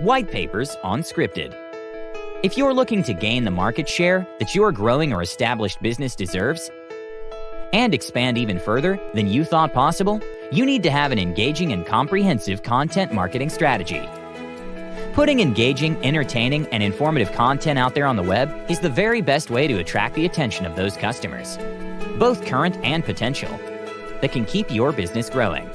White papers on Scripted. If you're looking to gain the market share that your growing or established business deserves, and expand even further than you thought possible, you need to have an engaging and comprehensive content marketing strategy. Putting engaging, entertaining, and informative content out there on the web is the very best way to attract the attention of those customers, both current and potential, that can keep your business growing.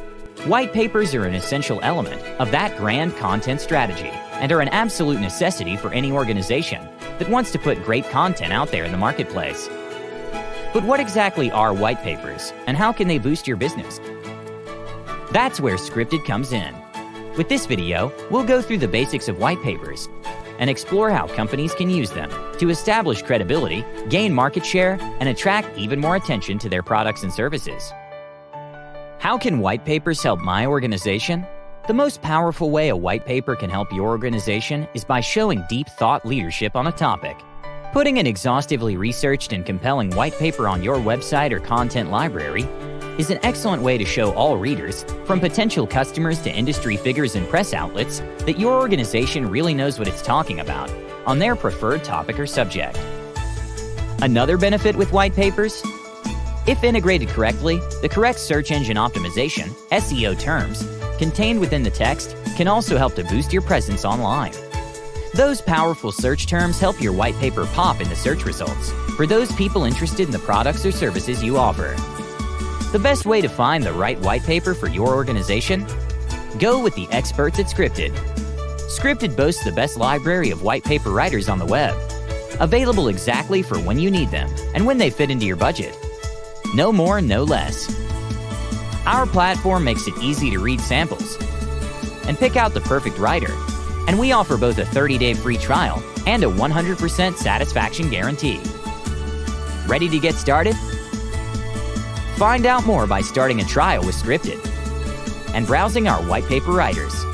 White papers are an essential element of that grand content strategy and are an absolute necessity for any organization that wants to put great content out there in the marketplace. But what exactly are white papers and how can they boost your business? That's where Scripted comes in. With this video, we'll go through the basics of white papers and explore how companies can use them to establish credibility, gain market share, and attract even more attention to their products and services. How can white papers help my organization? The most powerful way a white paper can help your organization is by showing deep thought leadership on a topic. Putting an exhaustively researched and compelling white paper on your website or content library is an excellent way to show all readers, from potential customers to industry figures and press outlets, that your organization really knows what it's talking about on their preferred topic or subject. Another benefit with white papers if integrated correctly, the correct search engine optimization, SEO terms, contained within the text can also help to boost your presence online. Those powerful search terms help your white paper pop in the search results for those people interested in the products or services you offer. The best way to find the right white paper for your organization? Go with the experts at Scripted. Scripted boasts the best library of white paper writers on the web, available exactly for when you need them and when they fit into your budget. No more, no less. Our platform makes it easy to read samples and pick out the perfect writer. And we offer both a 30-day free trial and a 100% satisfaction guarantee. Ready to get started? Find out more by starting a trial with Scripted and browsing our white paper writers.